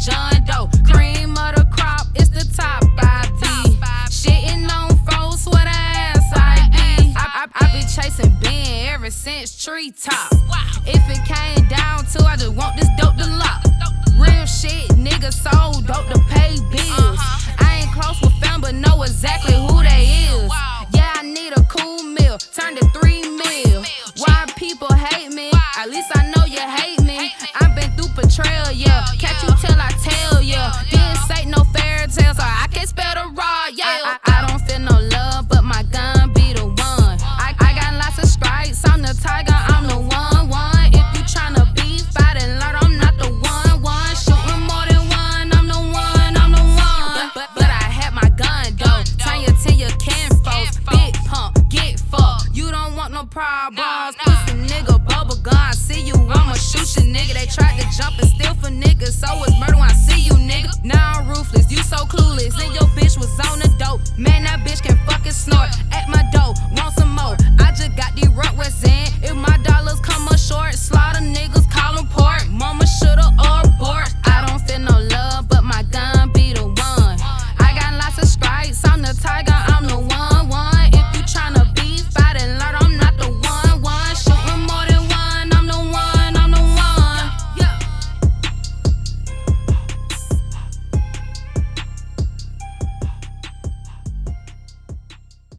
John Doe. Cream of the crop, it's the top I be. Shitting on folks with a ass I be. I, I, I been chasing Ben ever since treetop. If it came down to, I just want this dope to lock. Real shit, nigga sold dope to pay bills. I ain't close with fam, but know exactly who they is. Yeah, I need a cool meal, turn to three mil. Why people hate me? At least I problems. Nah, nah. Pussy nigga